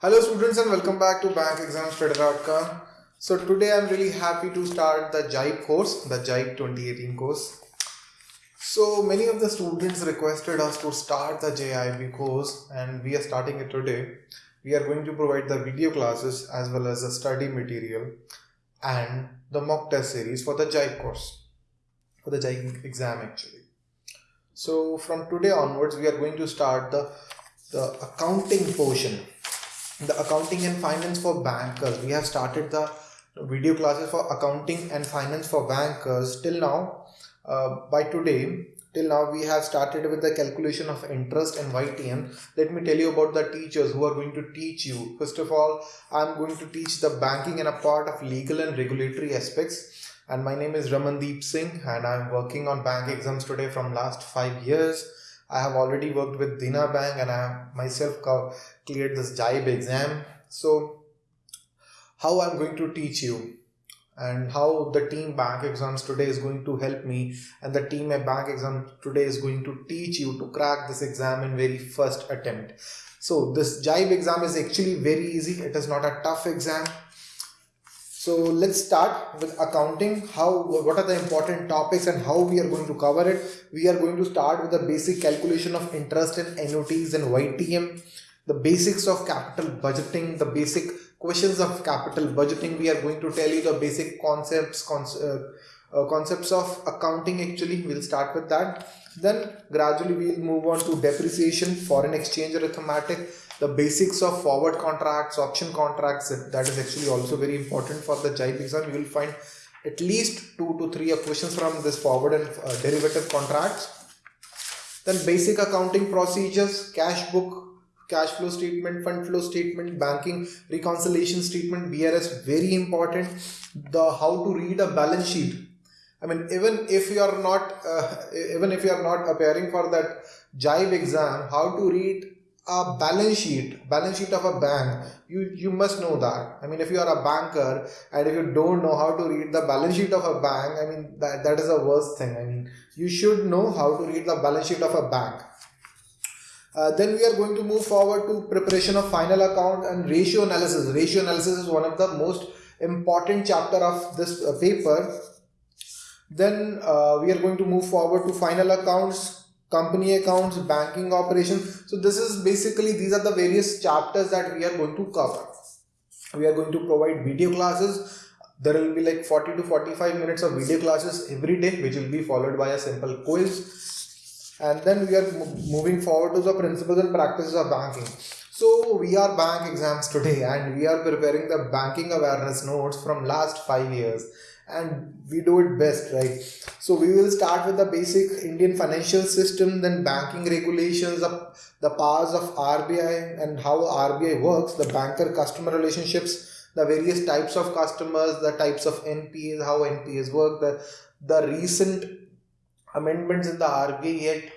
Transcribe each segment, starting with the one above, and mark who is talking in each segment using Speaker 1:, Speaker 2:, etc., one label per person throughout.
Speaker 1: Hello students and welcome back to bankexamstoday.com. So today I'm really happy to start the JAIIB course, the JAIIB 2018 course. So many of the students requested us to start the JAIIB course and we are starting it today. We are going to provide the video classes as well as the study material and the mock test series for the JAIIB course, for the JAIIB exam actually. So from today onwards we are going to start the, the accounting portion the accounting and finance for bankers. We have started the video classes for accounting and finance for bankers. Till now uh, by today till now we have started with the calculation of interest and YTM let me tell you about the teachers who are going to teach you. First of all I'm going to teach the banking and a part of legal and regulatory aspects. And my name is Ramandeep Singh and I'm working on bank exams today from last five years I have already worked with Dena Bank and I have myself cleared this JAIIB exam. So how I'm going to teach you and how the team bank exams today is going to help me and the team bank exam today is going to teach you to crack this exam in very first attempt. So this JAIIB exam is actually very easy. It is not a tough exam so let's start with accounting. How, what are the important topics and how we are going to cover it. We are going to start with the basic calculation of interest and annuities and YTM, the basics of capital budgeting, the basic questions of capital budgeting. We are going to tell you the basic concepts, uh, uh, concepts of accounting actually. We'll start with that. Then gradually we'll move on to depreciation, foreign exchange arithmetic, the basics of forward contracts, option contracts, that is actually also very important for the JAIIB exam. You will find at least two to three questions from this forward and uh, derivative contracts. Then basic accounting procedures, cash book, cash flow statement, fund flow statement, banking reconciliation statement, BRS, very important. The how to read a balance sheet. I mean, even if you are not, uh, even if you are not appearing for that JAIIB exam, how to read a balance sheet balance sheet of a bank you you must know that. I mean if you are a banker and if you don't know how to read the balance sheet of a bank i mean that, that is the worst thing. I mean you should know how to read the balance sheet of a bank. Uh, then we are going to move forward to preparation of final account and ratio analysis. Ratio analysis is one of the most important chapter of this uh, paper then uh, we are going to move forward to final accounts company accounts, banking operations. So this is basically, these are the various chapters that we are going to cover. We are going to provide video classes. There will be like 40 to 45 minutes of video classes every day, which will be followed by a simple quiz. And then we are moving forward to the principles and practices of banking. So we are bank exams today and we are preparing the banking awareness notes from last five years and we do it best right? So we will start with the basic indian financial system then banking regulations the, the powers of rbi and how rbi works the banker customer relationships the various types of customers the types of npas how npas work the the recent amendments in the rbi act.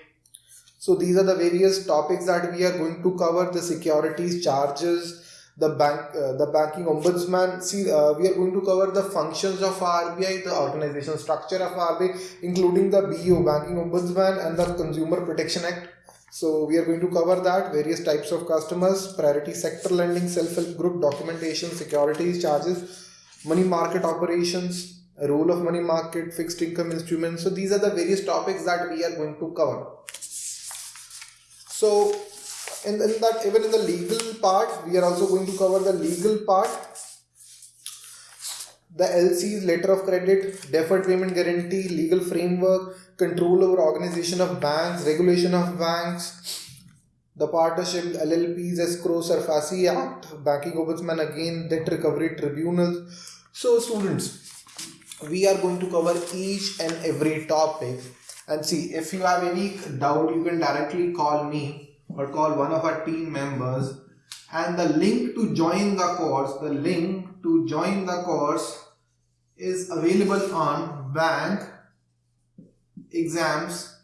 Speaker 1: So these are the various topics that we are going to cover the securities charges the bank uh, the banking ombudsman. See uh, we are going to cover the functions of RBI the organization structure of RBI including the BO banking ombudsman and the consumer protection act. So we are going to cover that various types of customers priority sector lending self-help group documentation securities charges money market operations role of money market fixed income instruments. So these are the various topics that we are going to cover. So in, in that even in the legal part we are also going to cover the legal part. The LC's letter of credit, deferred payment guarantee, legal framework, control over organization of banks, regulation of banks, the partnership, LLPs, escrow, SARFAESI Act, banking ombudsman again, debt recovery tribunals. So students, we are going to cover each and every topic. And see if you have any doubt you can directly call me or call one of our team members and the link to join the course the link to join the course is available on bank exams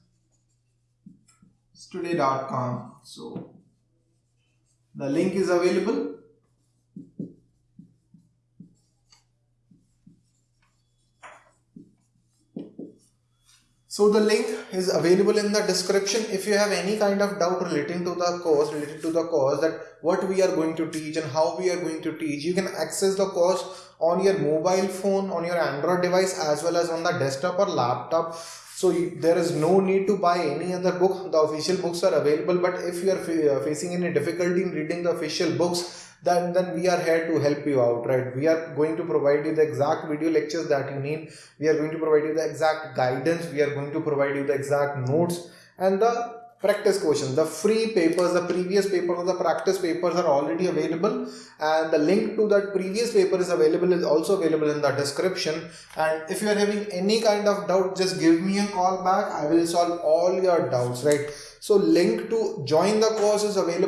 Speaker 1: today.com so the link is available So the link is available in the description. If you have any kind of doubt relating to the course, related to the course that what we are going to teach and how we are going to teach, you can access the course on your mobile phone, on your Android device as well as on the desktop or laptop. So you, there is no need to buy any other book. The official books are available. But if you are fa- uh, facing any difficulty in reading the official books, then then we are here to help you out right? We are going to provide you the exact video lectures that you need. We are going to provide you the exact guidance. We are going to provide you the exact notes and the practice questions. The free papers the previous papers or the practice papers are already available. And the link to that previous paper is available is also available in the description. And if you are having any kind of doubt just give me a call back. I will solve all your doubts right? So link to join the course is available